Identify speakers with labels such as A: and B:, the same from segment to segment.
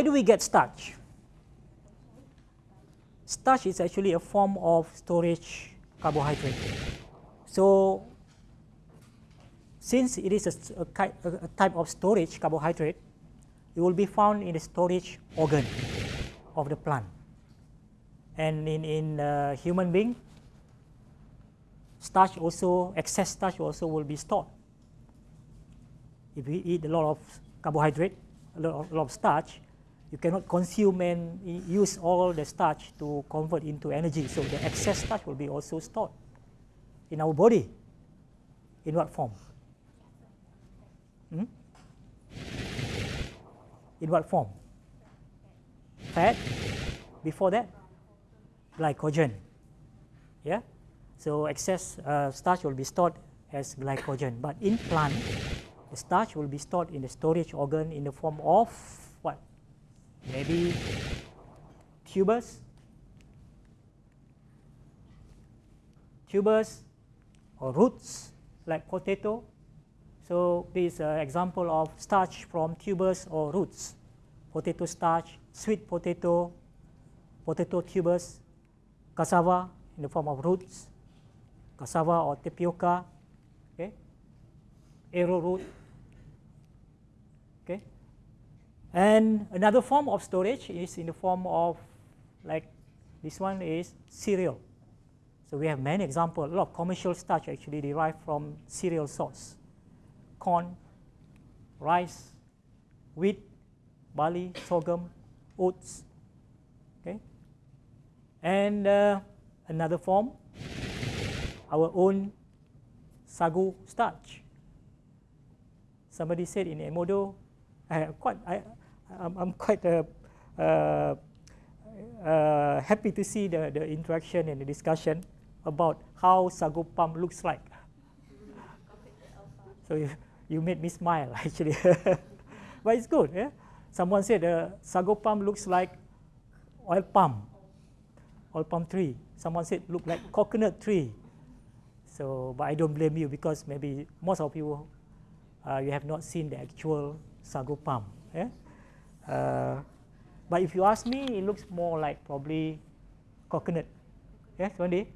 A: Where do we get starch? Starch is actually a form of storage carbohydrate. So since it is a, a, a, type of storage carbohydrate, it will be found in the storage organ of the plant. And in, in uh, human being, starch also, excess starch also will be stored. If we eat a lot of carbohydrate, a lot of, a lot of starch, you cannot consume and use all the starch to convert into energy. So the excess starch will be also stored in our body. In what form? Hmm? In what form? Fat. Before that, glycogen. Yeah. So excess uh, starch will be stored as glycogen. But in plant, the starch will be stored in the storage organ in the form of? Maybe tubers, tubers or roots like potato. So this is an example of starch from tubers or roots. Potato starch, sweet potato, potato tubers, cassava in the form of roots, cassava or tapioca, okay, arrowroot, okay. And another form of storage is in the form of like this one is cereal. So we have many examples. A lot of commercial starch actually derived from cereal source. Corn, rice, wheat, barley, sorghum, oats. Okay. And uh, another form, our own sagu starch. Somebody said in Edmodo, I quite, I, I'm, I'm quite uh, uh, uh, happy to see the, the interaction and the discussion about how sagu palm looks like. so you, you made me smile actually. but it's good. Yeah? Someone said uh, sagu palm looks like oil palm, oil palm tree. Someone said look like coconut tree. So, but I don't blame you because maybe most of you, uh, you have not seen the actual sagu palm. Yeah? Uh, but if you ask me, it looks more like probably coconut. Yes, one day.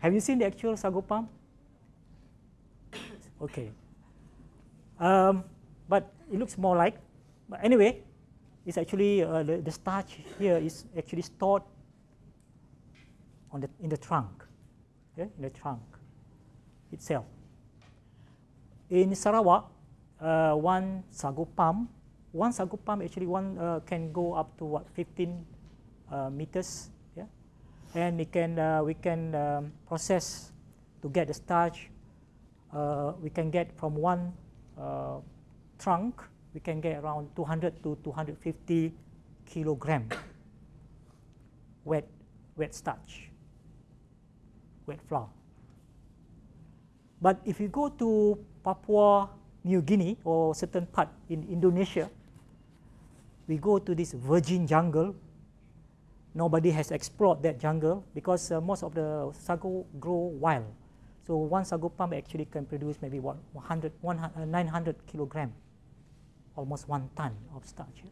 A: Have you seen the actual sagu palm? Okay. Um, but it looks more like, but anyway, it's actually uh, the, the starch here is actually stored on the in the trunk, yeah, in the trunk itself. In Sarawak, uh, one sagu palm, one sagu pump actually one uh, can go up to what 15 uh, meters and it can, uh, we can um, process to get the starch. Uh, we can get from one uh, trunk, we can get around 200 to 250 kilogram wet, wet starch, wet flour. But if you go to Papua New Guinea or certain part in Indonesia, we go to this virgin jungle nobody has explored that jungle because uh, most of the sago grow wild. So one sago palm actually can produce maybe what 100, 100 uh, 900 kilogram, almost one ton of starch.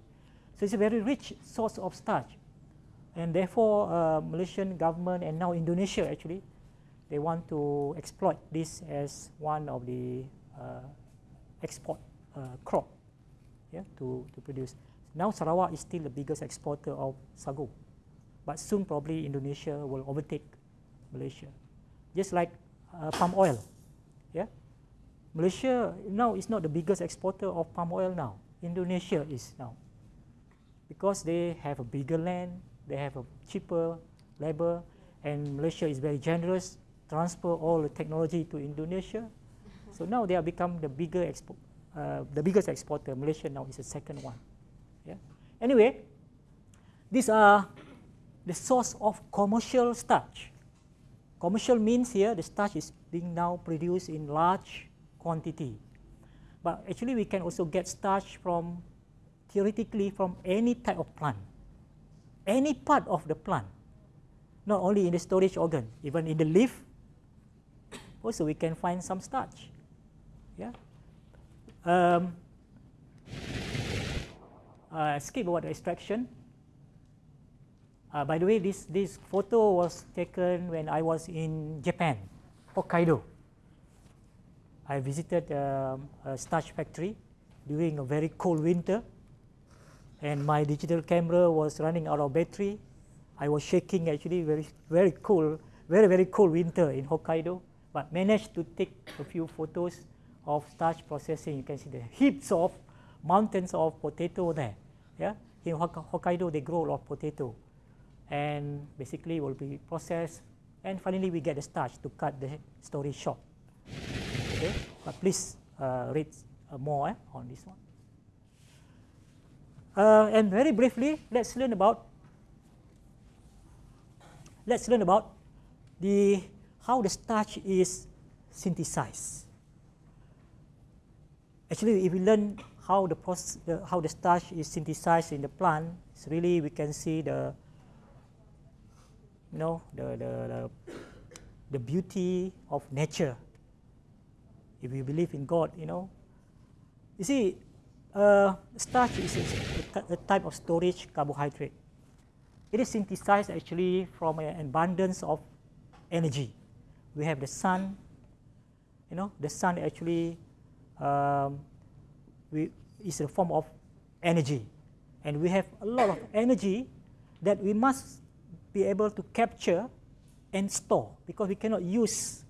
A: So it's a very rich source of starch, and therefore uh, Malaysian government and now Indonesia actually, they want to exploit this as one of the uh, export uh, crop, yeah, to to produce. Now Sarawak is still the biggest exporter of sago but soon probably Indonesia will overtake Malaysia. Just like uh, palm oil, yeah. Malaysia now is not the biggest exporter of palm oil now. Indonesia is now, because they have a bigger land, they have a cheaper labor, and Malaysia is very generous, transfer all the technology to Indonesia. So now they have become the bigger expo uh, the biggest exporter. Malaysia now is the second one. Yeah. Anyway, these are the source of commercial starch. Commercial means here the starch is being now produced in large quantity. But actually we can also get starch from theoretically from any type of plant, any part of the plant, not only in the storage organ, even in the leaf, also we can find some starch. Yeah. Um, uh, skip extraction. Uh, by the way, this, this photo was taken when I was in Japan, Hokkaido. I visited um, a starch factory during a very cold winter and my digital camera was running out of battery. I was shaking actually very, very cool, very, very cold winter in Hokkaido, but managed to take a few photos of starch processing. You can see the heaps of mountains of potato there. Yeah, in Hokkaido they grow a lot of potato, and basically will be processed, and finally we get the starch to cut the story short. Okay, but please uh, read uh, more eh, on this one. Uh, and very briefly, let's learn about let's learn about the how the starch is synthesized. Actually, if we learn how the process, how the starch is synthesized in the plant, it's really we can see the, you know, the, the, the, the beauty of nature. If we believe in God, you know, you see, uh, starch is a, a type of storage carbohydrate. It is synthesized actually from an abundance of energy. We have the sun, you know, the sun actually um, we, is a form of energy. And we have a lot of energy that we must be able to capture and store because we cannot use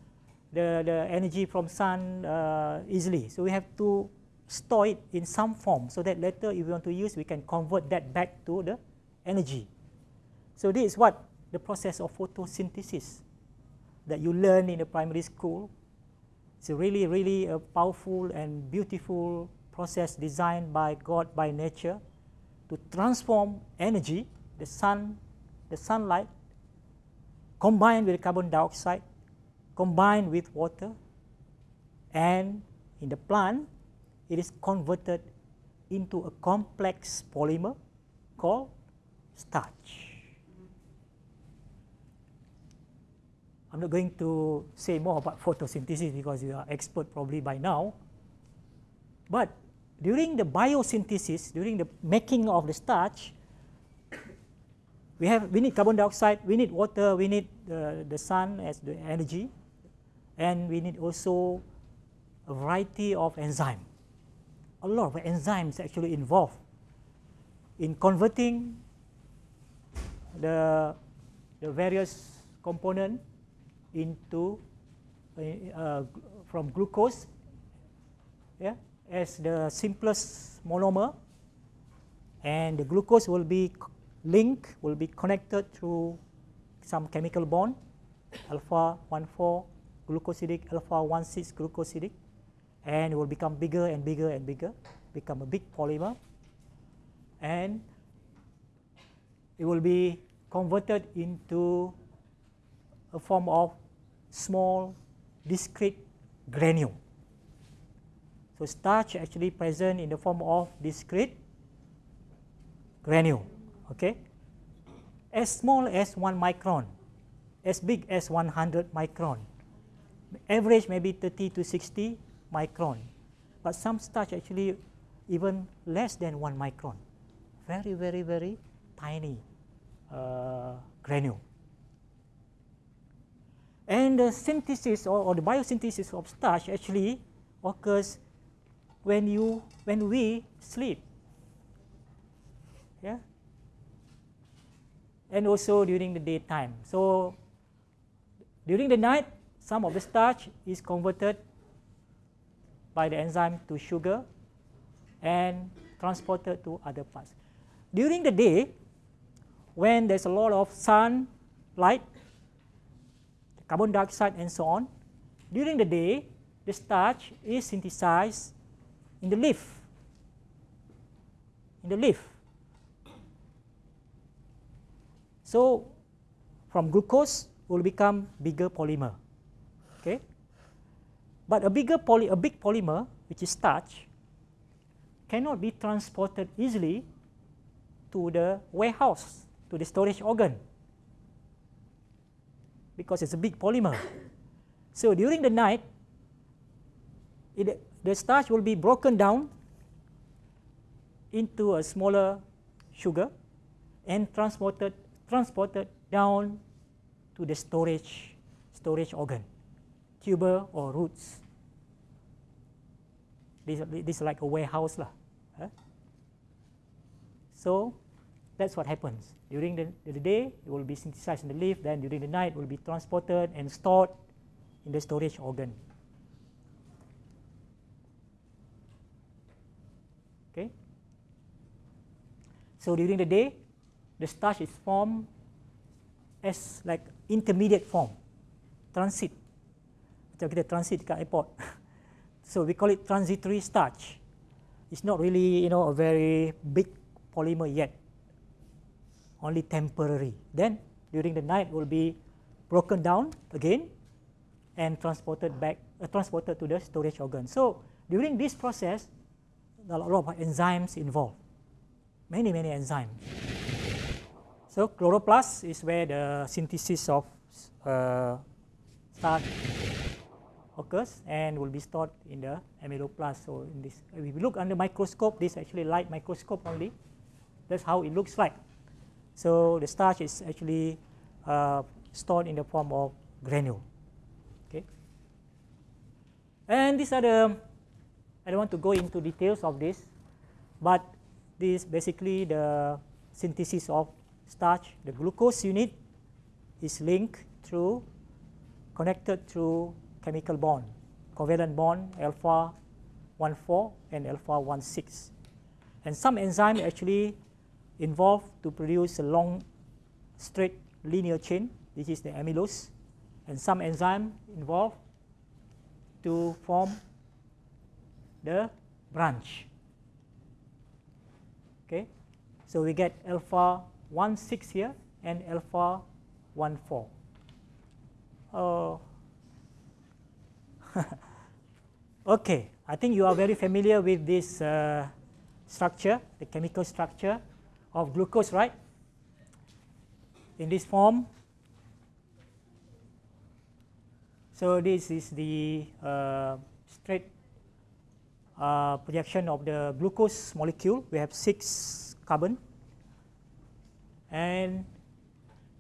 A: the, the energy from sun uh, easily. So we have to store it in some form so that later if we want to use, we can convert that back to the energy. So this is what the process of photosynthesis that you learn in the primary school it's a really, really a powerful and beautiful process designed by God, by nature, to transform energy, the sun, the sunlight, combined with carbon dioxide, combined with water, and in the plant, it is converted into a complex polymer called starch. I'm not going to say more about photosynthesis because you are expert probably by now. But during the biosynthesis, during the making of the starch, we have we need carbon dioxide, we need water, we need the, the sun as the energy, and we need also a variety of enzymes. A lot of enzymes actually involved in converting the, the various components into uh, uh, from glucose yeah, as the simplest monomer and the glucose will be linked, will be connected through some chemical bond alpha 1,4 glucosidic, alpha 1,6 glucosidic and it will become bigger and bigger and bigger, become a big polymer and it will be converted into a form of small discrete granule. So starch actually present in the form of discrete granule, okay? As small as 1 micron, as big as 100 micron. Average maybe 30 to 60 micron. But some starch actually even less than 1 micron. Very, very, very tiny uh, granule. And the synthesis or, or, the biosynthesis of starch actually occurs when you when we sleep. Yeah. And also during the daytime. So during the night, some of the starch is converted by the enzyme to sugar and transported to other parts. During the day, when there's a lot of sun light carbon dioxide and so on. During the day, the starch is synthesized in the leaf, in the leaf. So from glucose will become bigger polymer. Okay? But a bigger poly, a big polymer, which is starch, cannot be transported easily to the warehouse, to the storage organ because it's a big polymer. So during the night, it, the starch will be broken down into a smaller sugar and transported transported down to the storage storage organ, tuber or roots. This, this is like a warehouse. Lah. Huh? So that's what happens. During the, the day, it will be synthesized in the leaf, then during the night, it will be transported and stored in the storage organ. Okay. So during the day, the starch is formed as like intermediate form, transit. Macam kita transit dekat airport. so we call it transitory starch. It's not really, you know, a very big polymer yet. Only temporary. Then during the night will be broken down again and transported back, uh, transported to the storage organ. So during this process, a lot of enzymes involved. Many, many enzymes. So chloroplast is where the synthesis of uh, starch occurs and will be stored in the amyloplast. So in this, if we look under microscope, this actually light microscope only. That's how it looks like. So the starch is actually uh, stored in the form of granule. Okay. And these are the, I don't want to go into details of this, but this basically the synthesis of starch, the glucose unit is linked through, connected through chemical bond, covalent bond alpha 1,4 and alpha 1,6. And some enzyme actually involved to produce a long straight linear chain, which is the amylose, and some enzyme involved to form the branch. Okay, so we get alpha 1 6 here and alpha 1 4. Oh. okay, I think you are very familiar with this uh, structure, the chemical structure of glucose, right? In this form. So this is the uh, straight uh, projection of the glucose molecule. We have six carbon and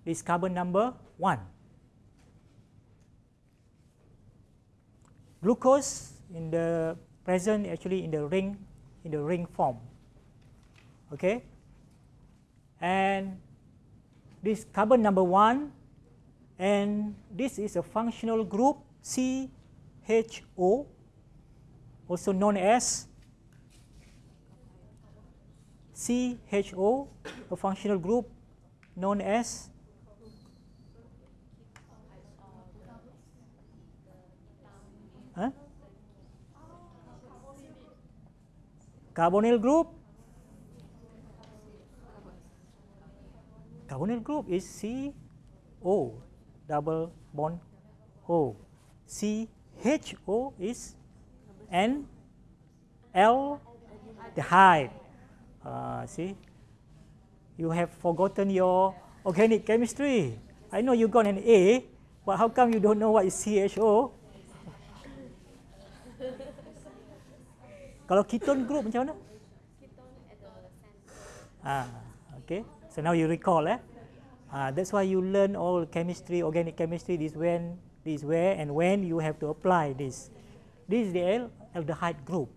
A: this carbon number 1. Glucose in the present actually in the ring in the ring form. Okay? And this carbon number 1 and this is a functional group CHO also known as CHO, a functional group known as huh? carbonyl group. Carbonyl group is CO double bond O. CHO is N L hide. Uh, see, you have forgotten your organic chemistry. I know you got an A, but how come you don't know what is CHO? Kalau ketone group macam mana? Ah, okay. So now you recall, eh? Ah, that's why you learn all chemistry, organic chemistry. This when, this where, and when you have to apply this. This is the aldehyde group.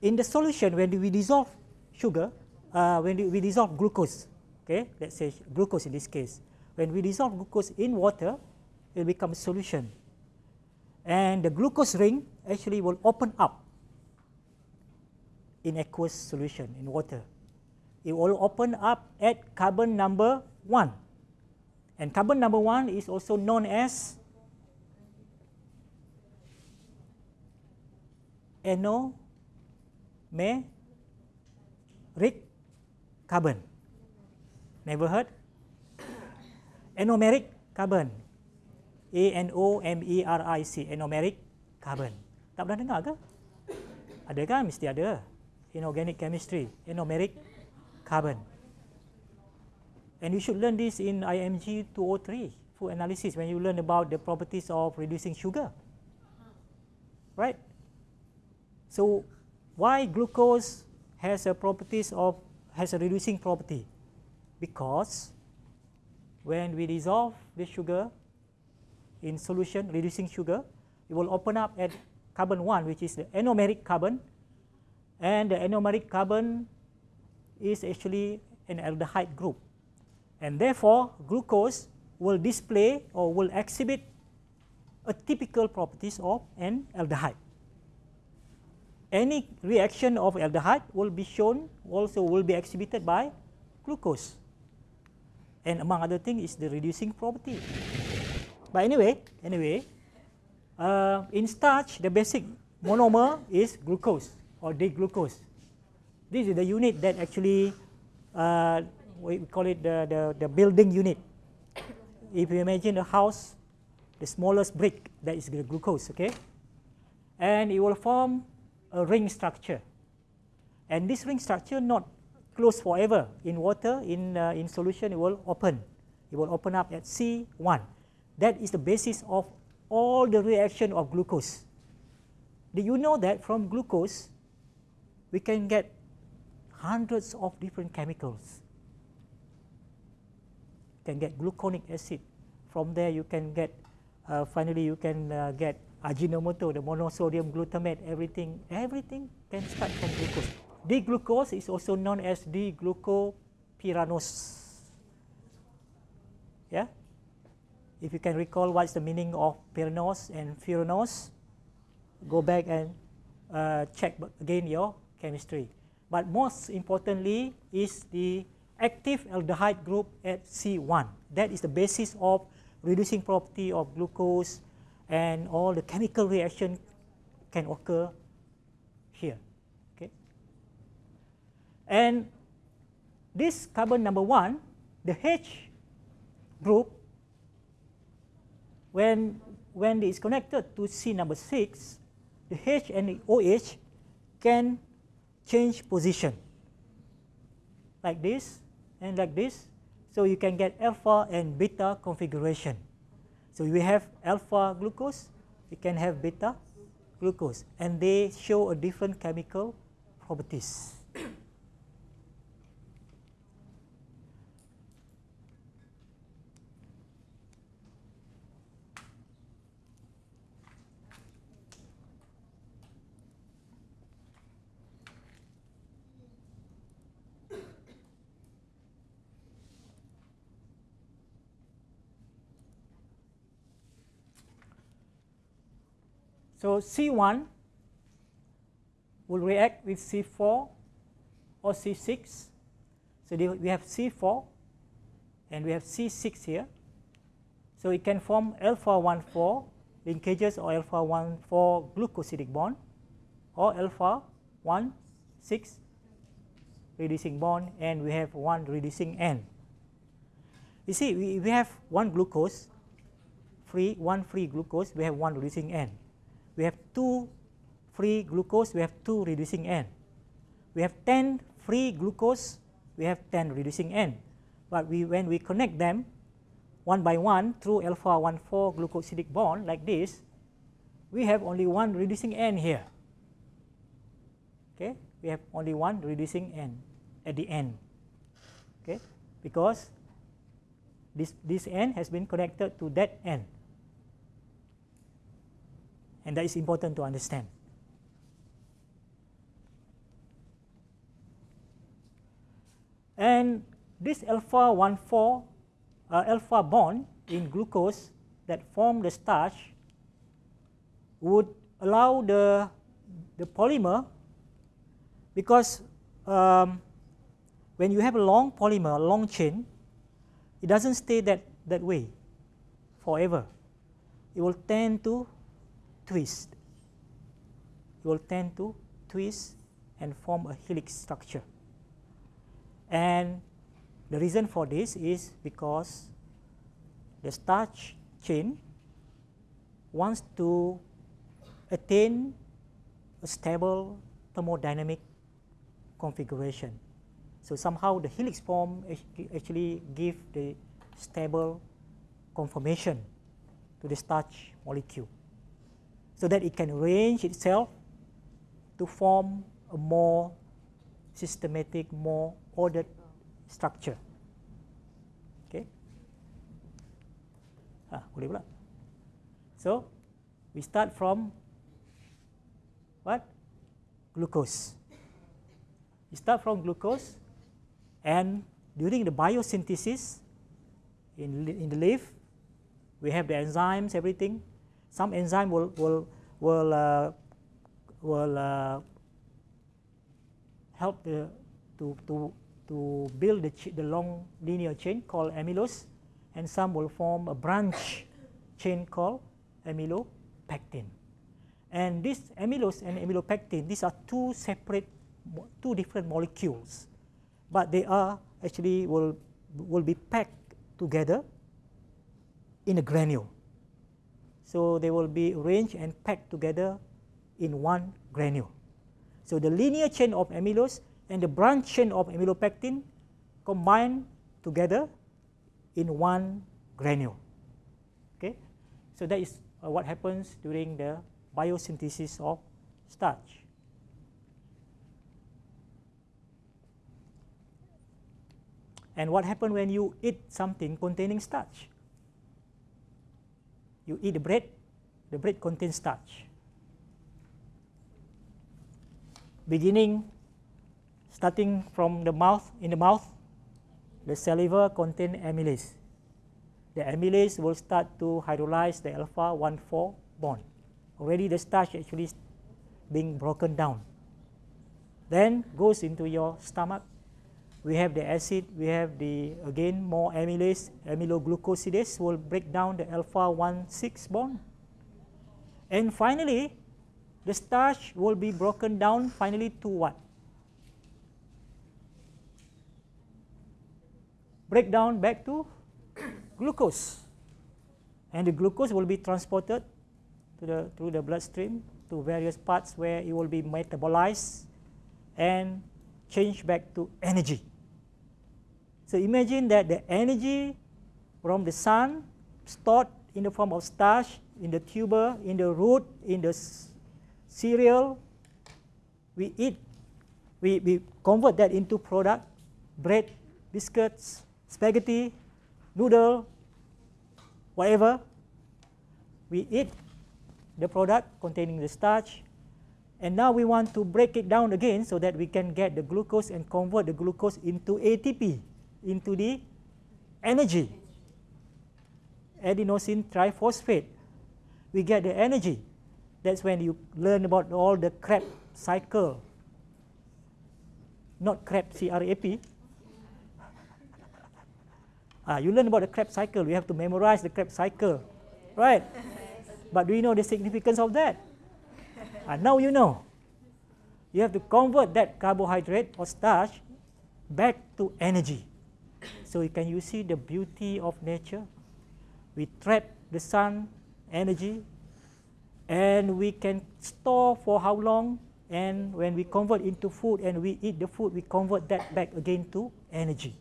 A: In the solution, when we dissolve sugar, uh, when we dissolve glucose, okay, let's say glucose in this case, when we dissolve glucose in water, it becomes solution. And the glucose ring actually will open up in aqueous solution in water. It will open up at carbon number 1. And carbon number 1 is also known as anomeric carbon. Never heard? Anomeric carbon. A N O M E R I C anomeric carbon. Tak pernah dengar ke? Ada kan? Mesti ada. In organic chemistry, anomeric carbon. And you should learn this in IMG 203 food analysis when you learn about the properties of reducing sugar. Right? So why glucose has a properties of has a reducing property? Because when we dissolve the sugar in solution reducing sugar it will open up at carbon 1 which is the anomeric carbon. And the anomeric carbon is actually an aldehyde group. And therefore glucose will display or will exhibit a typical properties of an aldehyde. Any reaction of aldehyde will be shown also will be exhibited by glucose and among other things is the reducing property. But anyway, anyway, uh, in starch the basic monomer is glucose or D-glucose. This is the unit that actually uh, we call it the, the, the building unit. If you imagine a house, the smallest brick that is the glucose, okay? And it will form a ring structure. And this ring structure not closed forever. In water, in, uh, in solution, it will open. It will open up at C1. That is the basis of all the reaction of glucose. Do you know that from glucose, we can get hundreds of different chemicals. You can get gluconic acid. From there, you can get, uh, finally, you can uh, get Ajinomoto, the monosodium glutamate, everything, everything can start from glucose. D-glucose is also known as D-glucopyranose. Yeah? If you can recall what's the meaning of pyranose and furanose, go back and uh, check again your chemistry. But most importantly is the active aldehyde group at C1. That is the basis of reducing property of glucose and all the chemical reaction can occur here. Okay. And this carbon number one, the H group, when, when it is connected to C number 6, the H and the OH can change position like this and like this. So you can get alpha and beta configuration. So we have alpha glucose, we can have beta glucose, and they show a different chemical properties. So C1 will react with C4 or C6. So we have C4 and we have C6 here. So it can form alpha 1,4 linkages or alpha 1,4 glucosidic bond or alpha 1,6 reducing bond and we have one reducing end. You see, we, we have one glucose, free, one free glucose, we have one reducing end we have 2 free glucose, we have 2 reducing end. We have 10 free glucose, we have 10 reducing end. But we, when we connect them one by one through alpha 1,4 glucosidic bond like this, we have only one reducing end here. Okay, we have only one reducing end at the end. Okay, because this this end has been connected to that end and that is important to understand. And this alpha 1,4 uh, alpha bond in glucose that form the starch would allow the, the polymer because um, when you have a long polymer, a long chain, it doesn't stay that, that way forever. It will tend to twist. It will tend to twist and form a helix structure. And the reason for this is because the starch chain wants to attain a stable thermodynamic configuration. So somehow the helix form actually give the stable conformation to the starch molecule so that it can arrange itself to form a more systematic, more ordered structure. Okay. Ah. So, we start from what? Glucose. We start from glucose and during the biosynthesis in, in the leaf, we have the enzymes, everything. Some enzyme will, will, will, uh, will uh, help the, to, to, to build the, the long linear chain called amylose, and some will form a branch chain called amylopectin. And this amylose and amylopectin, these are two separate, two different molecules, but they are actually will, will be packed together in a granule. So they will be arranged and packed together in one granule. So the linear chain of amylose and the branch chain of amylopectin combine together in one granule. Okay, so that is uh, what happens during the biosynthesis of starch. And what happens when you eat something containing starch? You eat the bread, the bread contains starch. Beginning, starting from the mouth, in the mouth, the saliva contains amylase. The amylase will start to hydrolyze the alpha 1,4 bond. Already the starch actually being broken down. Then goes into your stomach we have the acid, we have the again more amylase, amyloglucosidase will break down the alpha 1 6 bond. And finally, the starch will be broken down finally to what? Break down back to glucose. And the glucose will be transported to the, through the bloodstream to various parts where it will be metabolized and changed back to energy. So imagine that the energy from the sun stored in the form of starch in the tuber, in the root, in the cereal, we eat, we, we convert that into product, bread, biscuits, spaghetti, noodle, whatever. We eat the product containing the starch, and now we want to break it down again so that we can get the glucose and convert the glucose into ATP into the energy. Adenosine triphosphate. We get the energy. That's when you learn about all the Krebs cycle. Not Krebs, C-R-A-P. ah, you learn about the Krebs cycle. You have to memorize the Krebs cycle. Right? But do you know the significance of that? ah, now you know. You have to convert that carbohydrate or starch back to energy. So can you see the beauty of nature? We trap the sun energy and we can store for how long and when we convert into food and we eat the food, we convert that back again to energy.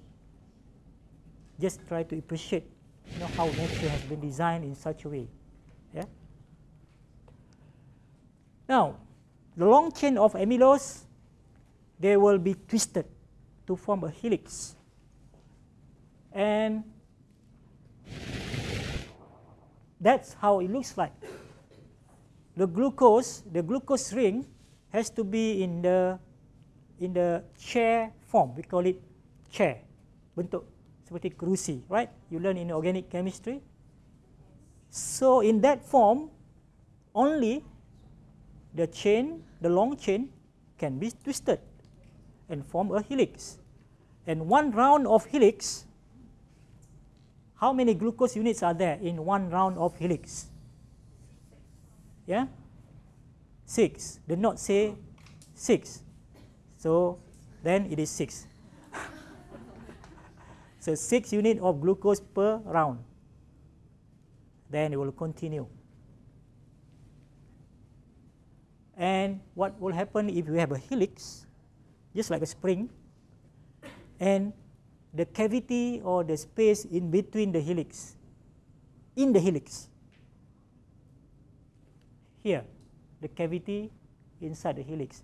A: Just try to appreciate you know, how nature has been designed in such a way. Yeah? Now, the long chain of amylose, they will be twisted to form a helix and that's how it looks like. The glucose, the glucose ring has to be in the in the chair form. We call it chair. Bentuk seperti kerusi, right? You learn in organic chemistry. So in that form, only the chain, the long chain, can be twisted and form a helix. And one round of helix how many glucose units are there in one round of helix? Yeah? Six. Did not say six. So then it is six. so six unit of glucose per round. Then it will continue. And what will happen if you have a helix, just like a spring, and the cavity or the space in between the helix, in the helix. Here, the cavity inside the helix.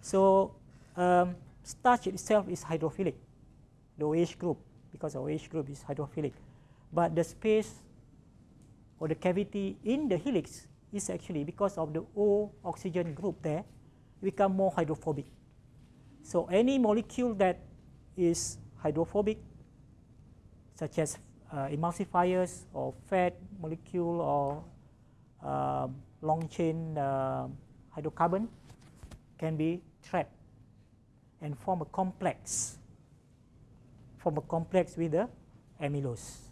A: So, um, starch itself is hydrophilic, the OH group, because OH group is hydrophilic. But the space or the cavity in the helix is actually because of the O oxygen group there become more hydrophobic. So any molecule that is hydrophobic, such as uh, emulsifiers or fat molecule or uh, long chain uh, hydrocarbon can be trapped and form a complex, form a complex with the amylose.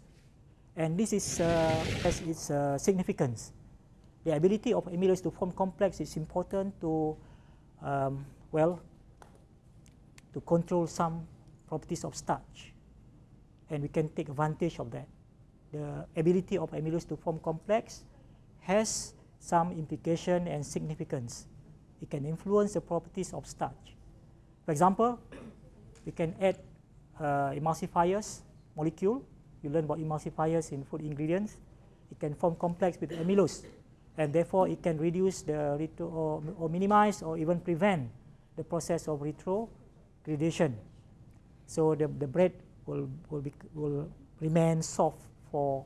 A: And this is, uh, has its uh, significance. The ability of amylose to form complex is important to, um, well, to control some properties of starch. And we can take advantage of that. The ability of amylose to form complex has some implication and significance. It can influence the properties of starch. For example, we can add uh, emulsifiers molecule. You learn about emulsifiers in food ingredients. It can form complex with amylose, and therefore it can reduce the retro or, or minimize or even prevent the process of retrogradation. So the, the bread will, will, be, will remain soft for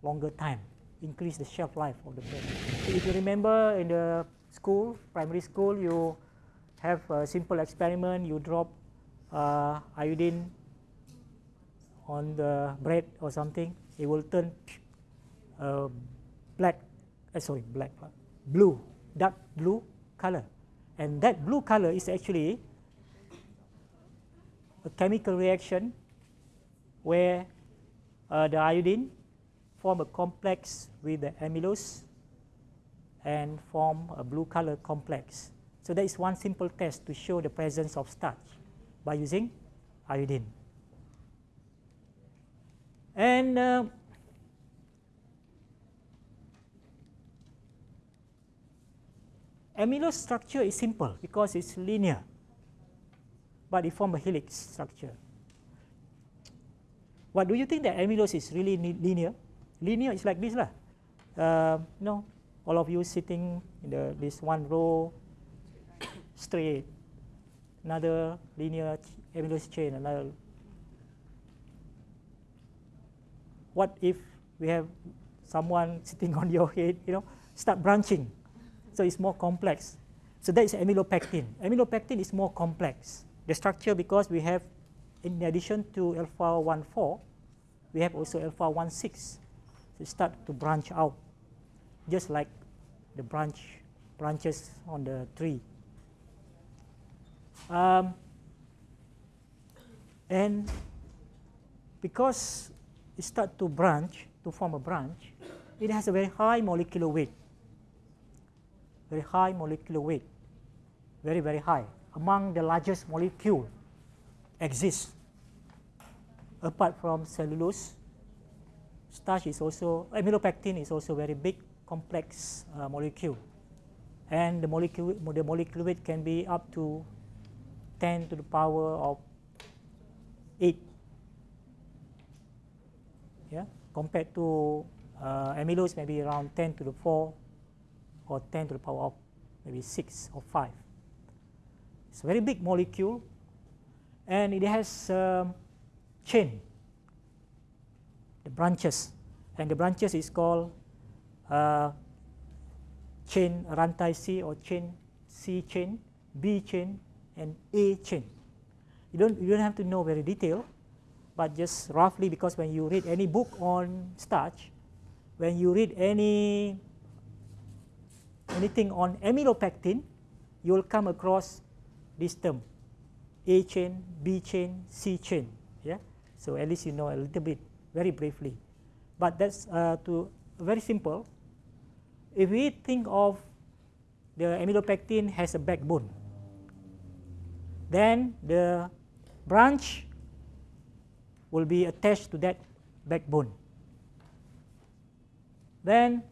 A: longer time increase the shelf life of the bread. So if you remember in the school, primary school, you have a simple experiment, you drop uh, iodine on the bread or something, it will turn uh, black, uh, sorry, black, blue, dark blue color. And that blue color is actually a chemical reaction where uh, the iodine form a complex with the amylose and form a blue color complex. So that is one simple test to show the presence of starch by using iodine. And uh, amylose structure is simple because it's linear, but it forms a helix structure. What do you think that amylose is really linear? linear is like this lah. Uh, you know, all of you sitting in the this one row straight, another linear amylose chain, another. What if we have someone sitting on your head, you know, start branching, so it's more complex. So that is amylopectin. Amylopectin is more complex. The structure because we have, in addition to alpha 1 4, we have also alpha 1 6 they start to branch out, just like the branch branches on the tree. Um, and because it start to branch, to form a branch, it has a very high molecular weight, very high molecular weight, very, very high, among the largest molecule exists apart from cellulose starch is also, amylopectin is also very big complex uh, molecule. And the molecule, the molecular weight can be up to 10 to the power of 8. Yeah, compared to uh, amylose maybe around 10 to the 4 or 10 to the power of maybe 6 or 5. It's a very big molecule and it has um, chain the branches. And the branches is called uh, chain rantai C or chain C chain, B chain, and A chain. You don't, you don't have to know very detail, but just roughly because when you read any book on starch, when you read any anything on amylopectin, you will come across this term, A chain, B chain, C chain. Yeah, so at least you know a little bit very briefly. But that's uh, to very simple. If we think of the amylopectin has a backbone, then the branch will be attached to that backbone. Then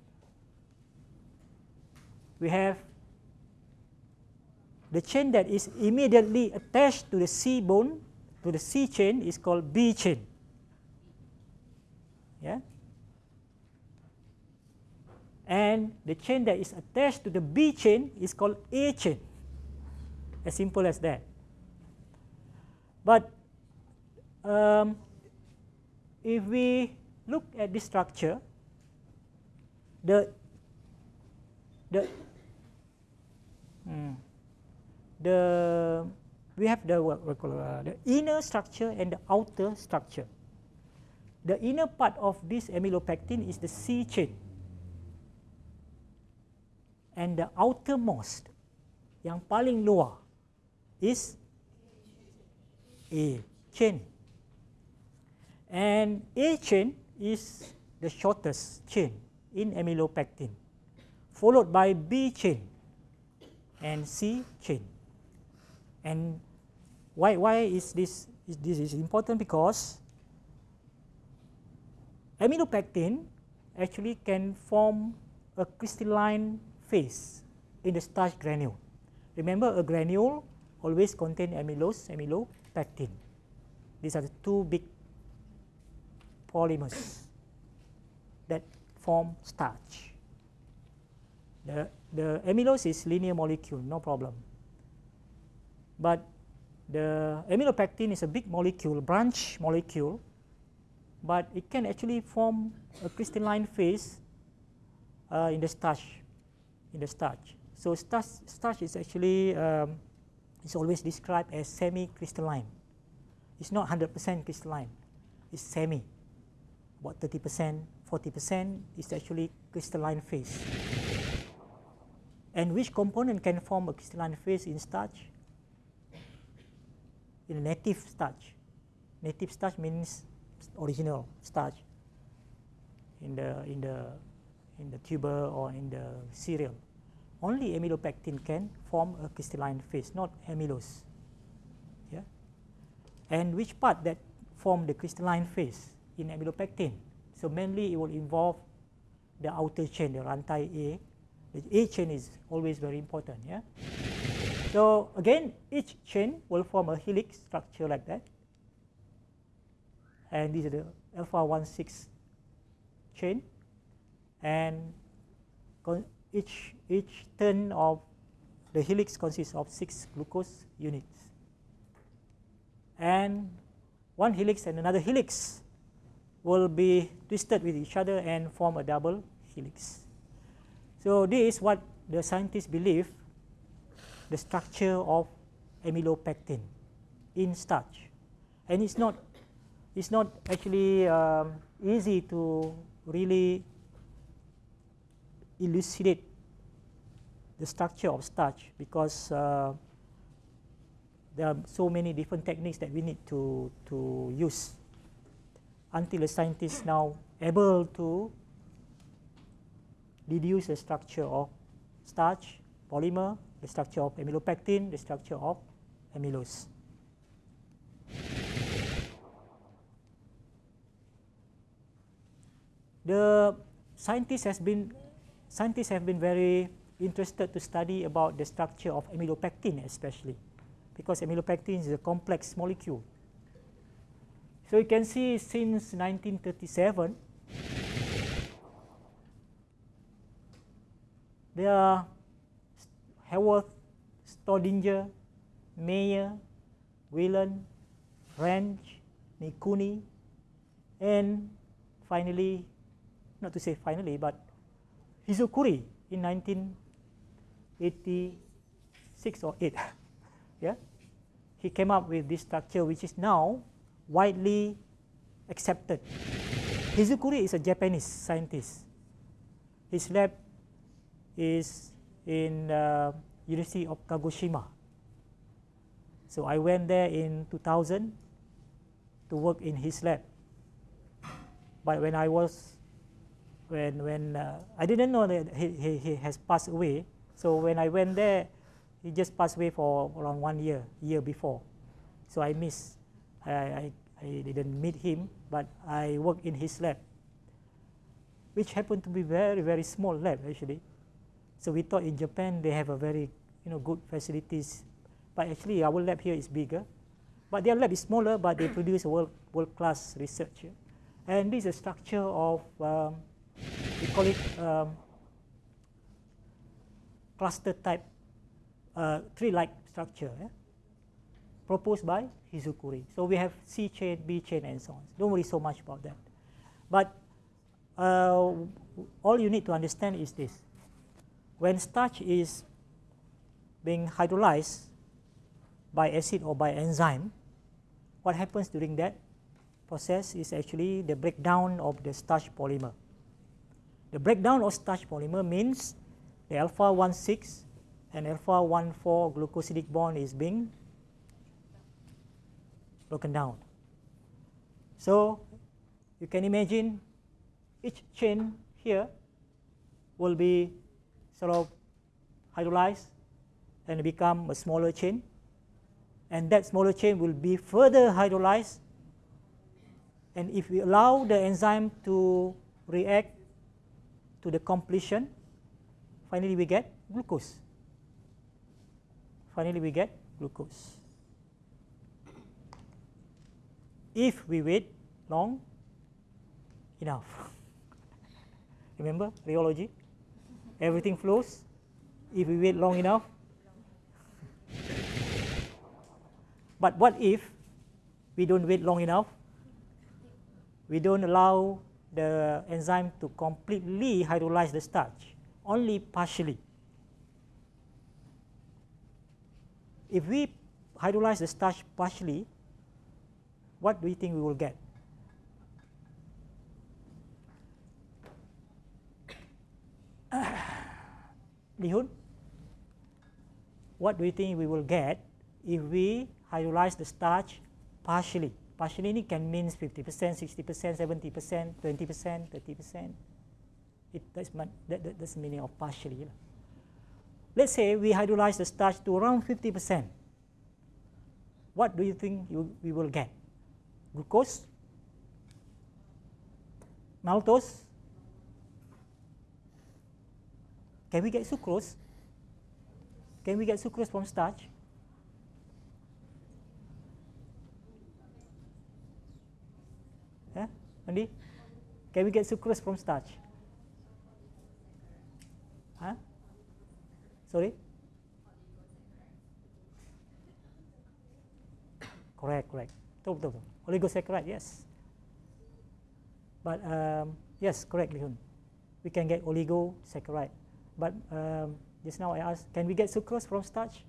A: we have the chain that is immediately attached to the C bone, to the C chain is called B chain. Yeah? And the chain that is attached to the B chain is called A chain. As simple as that. But um, if we look at this structure, the the hmm, the we have the what uh, the inner structure and the outer structure. The inner part of this amylopectin is the C chain, and the outermost, yang paling luar, is A chain. And A chain is the shortest chain in amylopectin, followed by B chain and C chain. And why, why is this, is this is important? Because amylopectin actually can form a crystalline phase in the starch granule. Remember a granule always contain amylose, amylopectin. These are the two big polymers that form starch. The, the amylose is linear molecule, no problem. But the amylopectin is a big molecule, branch molecule, but it can actually form a crystalline phase uh, in the starch. In the starch. So starch, starch is actually um, is always described as semi-crystalline. It's not 100% crystalline. It's semi about 30%, 40% is actually crystalline phase. And which component can form a crystalline phase in starch? In native starch. Native starch means original starch in the in the in the tuber or in the cereal. Only amylopectin can form a crystalline phase, not amylose. Yeah. And which part that form the crystalline phase? in amylopectin. So mainly it will involve the outer chain, the rantai A. The A chain is always very important. Yeah. So again, each chain will form a helix structure like that. And this is the alpha 1 6 chain. And each, each turn of the helix consists of six glucose units. And one helix and another helix will be twisted with each other and form a double helix. So this is what the scientists believe the structure of amylopectin in starch. And it's not, it's not actually um, easy to really elucidate the structure of starch because uh, there are so many different techniques that we need to, to use until the scientists now able to deduce the structure of starch, polymer, the structure of amylopectin, the structure of amylose. The scientists has been scientists have been very interested to study about the structure of amylopectin especially because amylopectin is a complex molecule so you can see since 1937, there are Haworth, Staudinger, Meyer, Whelan, Ranch, Nikuni, and finally, not to say finally, but Hizukuri in 1986 or 8. yeah, he came up with this structure, which is now widely accepted. Hizukuri is a Japanese scientist. His lab is in uh, University of Kagoshima. So I went there in 2000 to work in his lab. But when I was, when, when uh, I didn't know that he, he, he has passed away. So when I went there, he just passed away for around one year, year before. So I missed I, I, I didn't meet him, but I worked in his lab, which happened to be very, very small lab actually. So we thought in Japan they have a very you know, good facilities, but actually our lab here is bigger. But their lab is smaller, but they produce world, world-class research. And this is a structure of, um, we call it um, cluster type, uh, tree-like structure. proposed by Hizukuri. So we have C chain, B chain, and so on. Don't worry so much about that. But uh, all you need to understand is this. When starch is being hydrolyzed by acid or by enzyme, what happens during that process is actually the breakdown of the starch polymer. The breakdown of starch polymer means the alpha 1 6 and alpha 1 4 glucosidic bond is being broken down. So you can imagine each chain here will be sort of hydrolyzed and become a smaller chain and that smaller chain will be further hydrolyzed and if we allow the enzyme to react to the completion finally we get glucose finally we get glucose if we wait long enough. Remember rheology? Everything flows if we wait long enough. But what if we don't wait long enough? We don't allow the enzyme to completely hydrolyze the starch, only partially. If we hydrolyze the starch partially, what do you think we will get? Lihun, what do you think we will get if we hydrolyze the starch partially? Partially can mean 50%, 60%, 70%, 20%, 30%. It, that's, that, that, that's the meaning of partially. Let's say we hydrolyze the starch to around 50%. What do you think you, we will get? glucose, maltose. Can we get sucrose? Can we get sucrose from starch? Yeah, Andy? Can we get sucrose from starch? Huh? Sorry? Correct, correct. Betul, betul, betul. Oligosaccharide, yes. But um, yes, correct, Lihun. We can get oligosaccharide. But um, just now I asked, can we get sucrose from starch?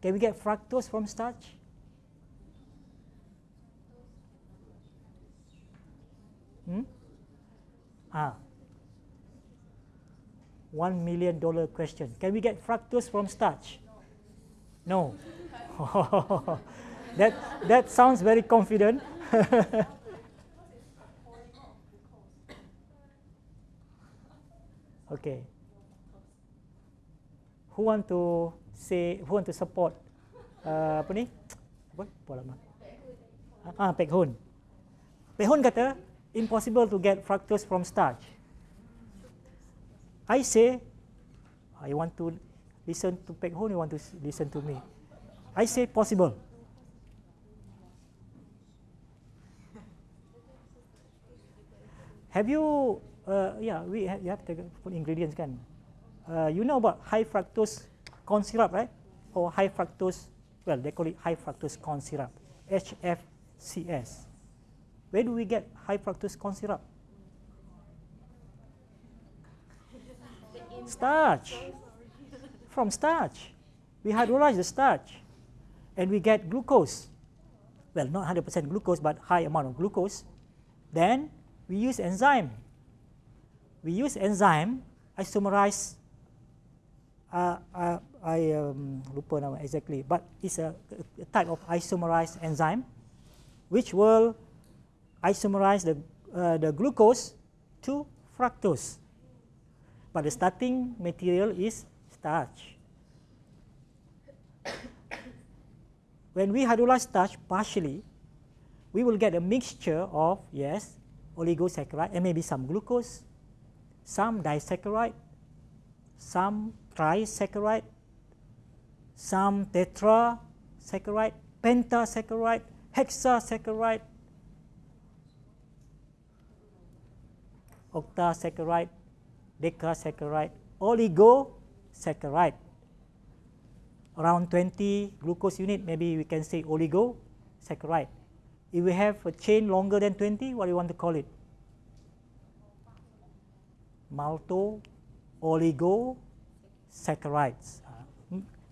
A: Can we get fructose from starch? Hmm? Ah. One million dollar question. Can we get fructose from starch? No. that, that sounds very confident. okay. Who want to say, who want to support uh, apa ni? Apa? Apa? Ah, Pek Hun. Pek Hun kata, impossible to get fructose from starch. I say, I want to listen to Pek Hun, you want to listen to me. I say possible. Have you, uh, yeah, we have, you have to put ingredients kan. Uh, you know about high fructose corn syrup, right? Or high fructose, well, they call it high fructose corn syrup, HFCS. Where do we get high fructose corn syrup? Starch. From starch. We hydrolyze the starch and we get glucose. Well, not 100% glucose, but high amount of glucose. Then we use enzyme. We use enzyme isomerase. Uh, uh, I um, lupa exactly, but it's a, a type of isomerized enzyme which will isomerize the, uh, the glucose to fructose. But the starting material is starch. when we hydrolyze starch partially, we will get a mixture of, yes, oligosaccharide and maybe some glucose, some disaccharide, some trisaccharide, some tetrasaccharide, pentasaccharide, hexasaccharide, octasaccharide, decasaccharide, oligosaccharide. around 20 glucose unit, maybe we can say oligosaccharide. If we have a chain longer than 20, what do you want to call it? Malto oligosaccharides. Uh,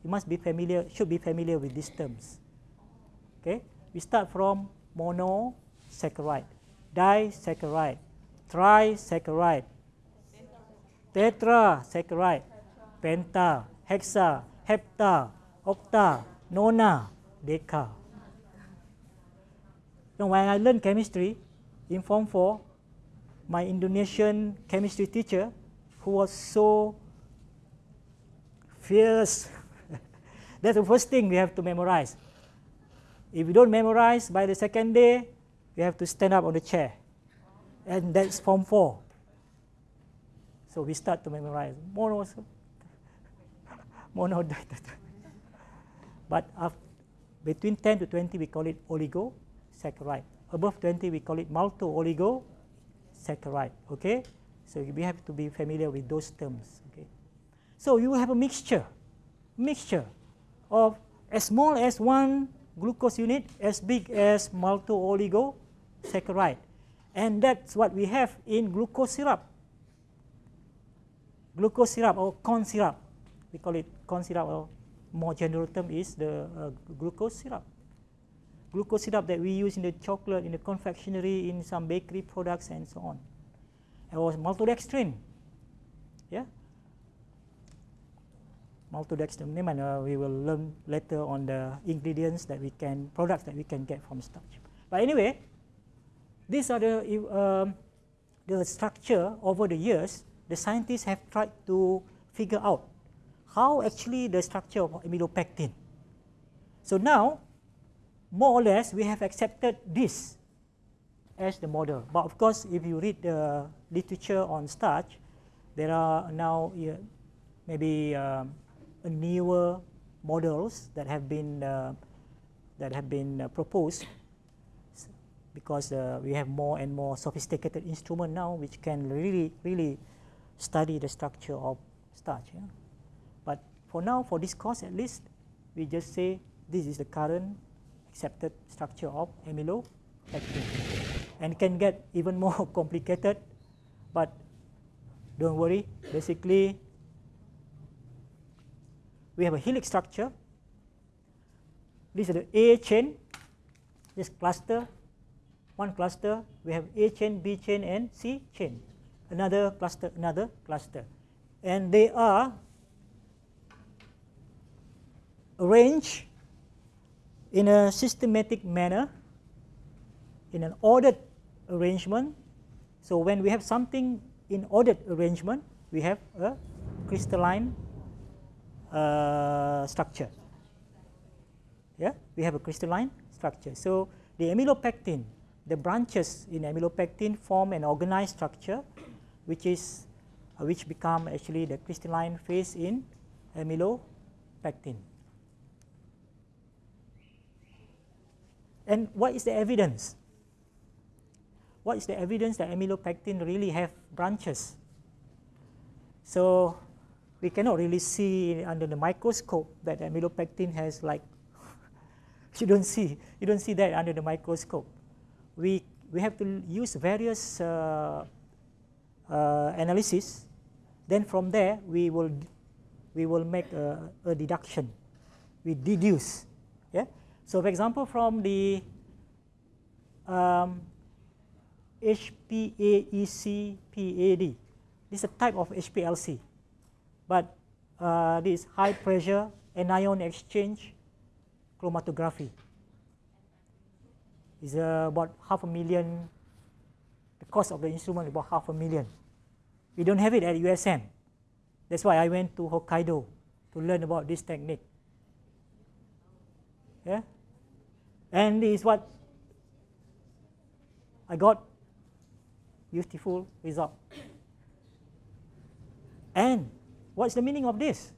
A: you must be familiar, should be familiar with these terms. Okay, we start from monosaccharide, disaccharide, trisaccharide, tetrasaccharide, penta, hexa, hepta, octa, nona, deca. Now, when I learned chemistry in Form 4, my Indonesian chemistry teacher, who was so fierce, that's the first thing we have to memorize. If you don't memorize by the second day, you have to stand up on the chair. And that's Form 4. So we start to memorize. Mono, mono, but after, between 10 to 20, we call it oligosaccharide. Above 20, we call it malto-oligosaccharide. Okay, so we have to be familiar with those terms. Okay, so you have a mixture, mixture of as small as one glucose unit, as big as malto-oligosaccharide, and that's what we have in glucose syrup glucose syrup or corn syrup. We call it corn syrup or more general term is the uh, glucose syrup. Glucose syrup that we use in the chocolate, in the confectionery, in some bakery products and so on. Or maltodextrin. Yeah. Maltodextrin, uh, we will learn later on the ingredients that we can, products that we can get from starch. But anyway, these are the, um, the structure over the years the scientists have tried to figure out how actually the structure of amylopectin. So now, more or less, we have accepted this as the model. But of course, if you read the literature on starch, there are now uh, maybe um, newer models that have been uh, that have been uh, proposed because uh, we have more and more sophisticated instrument now which can really really study the structure of starch. Yeah? But for now, for this course at least, we just say this is the current accepted structure of amylopectin. And can get even more complicated, but don't worry, basically we have a helix structure. This is the A chain, this cluster, one cluster, we have A chain, B chain and C chain another cluster, another cluster. And they are arranged in a systematic manner, in an ordered arrangement. So when we have something in ordered arrangement, we have a crystalline uh, structure. Yeah, we have a crystalline structure. So the amylopectin, the branches in amylopectin form an organized structure which is uh, which become actually the crystalline phase in amylopectin. And what is the evidence? What is the evidence that amylopectin really have branches? So we cannot really see under the microscope that amylopectin has like you don't see you don't see that under the microscope. We we have to use various uh, uh, analysis, then from there we will we will make a, a deduction. We deduce. Yeah. So, for example, from the um, HPAEC PAD, this is a type of HPLC, but uh, this high pressure anion exchange chromatography is uh, about half a million. The cost of the instrument is about half a million. We don't have it at USM. That's why I went to Hokkaido to learn about this technique. Yeah? And this is what I got useful result. And what's the meaning of this?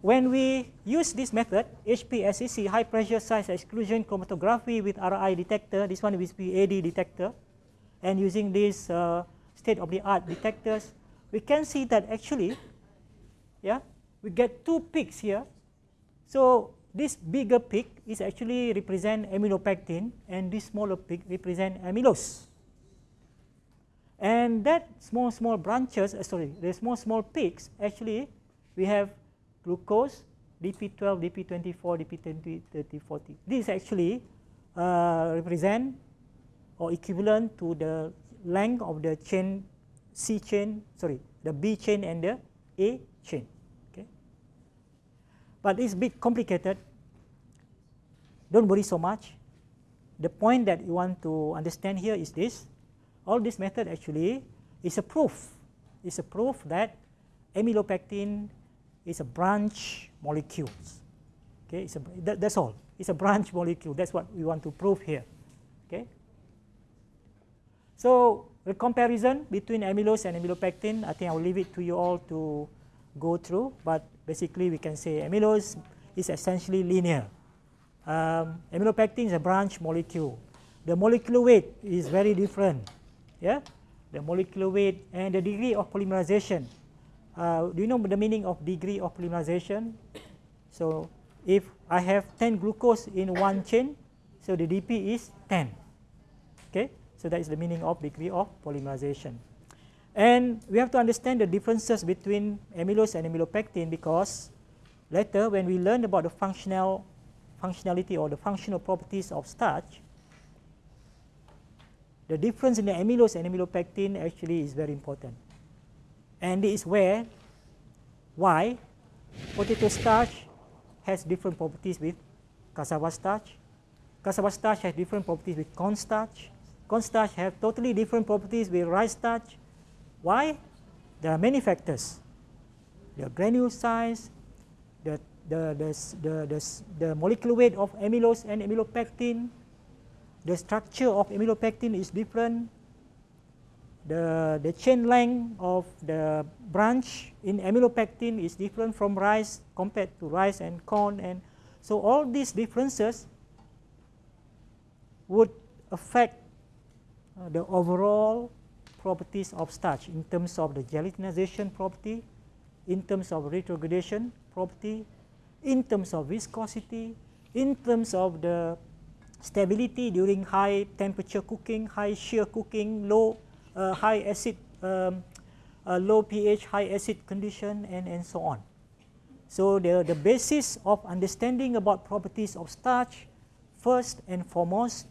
A: When we use this method, HPSEC, high pressure size exclusion chromatography with RI detector, this one is PAD detector, and using these uh, state of the art detectors, we can see that actually, yeah, we get two peaks here. So this bigger peak is actually represent amylopectin and this smaller peak represent amylose. And that small, small branches, uh, sorry, the small, small peaks, actually we have glucose, DP12, DP24, DP20, 30, 40. This actually uh, represent or equivalent to the length of the chain C chain, sorry, the B chain and the A chain. But it's a bit complicated. Don't worry so much. The point that you want to understand here is this. All this method actually is a proof. It's a proof that amylopectin is a branch molecule. Okay, it's a, that, that's all. It's a branch molecule. That's what we want to prove here. Okay. So the comparison between amylose and amylopectin, I think I'll leave it to you all to go through. But basically, we can say amylose is essentially linear. Um, amylopectin is a branch molecule. The molecular weight is very different. Yeah, the molecular weight and the degree of polymerization. Uh, do you know the meaning of degree of polymerization? So if I have 10 glucose in one chain, so the DP is 10. Okay. So that is the meaning of degree of polymerization. And we have to understand the differences between amylose and amylopectin because later when we learn about the functional functionality or the functional properties of starch, the difference in the amylose and amylopectin actually is very important. And this is where why potato starch has different properties with cassava starch. Cassava starch has different properties with corn starch Corn starch have totally different properties with rice starch. Why? There are many factors. The granule size, the, the, the, the, the, the molecular weight of amylose and amylopectin, the structure of amylopectin is different, the, the chain length of the branch in amylopectin is different from rice compared to rice and corn and so all these differences would affect uh, the overall properties of starch in terms of the gelatinization property, in terms of retrogradation property, in terms of viscosity, in terms of the stability during high temperature cooking, high shear cooking, low uh, high acid, um, uh, low pH, high acid condition, and, and so on. So the, the basis of understanding about properties of starch, first and foremost,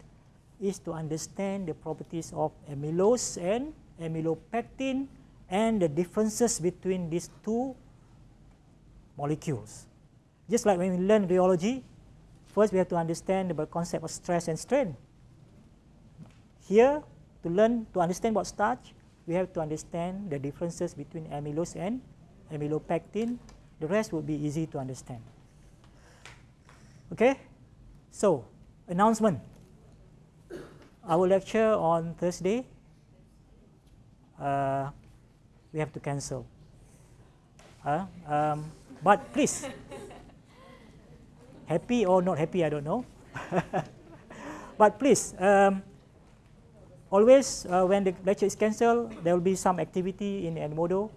A: is to understand the properties of amylose and amylopectin and the differences between these two molecules. Just like when we learn rheology, first we have to understand the concept of stress and strain. Here, to learn to understand what starch, we have to understand the differences between amylose and amylopectin. The rest will be easy to understand. Okay, so announcement our lecture on Thursday, uh, we have to cancel. Uh, um, but please, happy or not happy, I don't know. but please, um, always uh, when the lecture is cancelled, there will be some activity in Edmodo.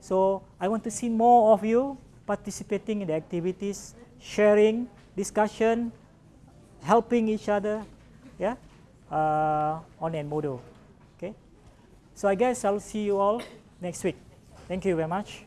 A: So I want to see more of you participating in the activities, sharing, discussion, helping each other. Yeah uh, on Edmodo. So I guess I'll see you all next week. Thank you very much.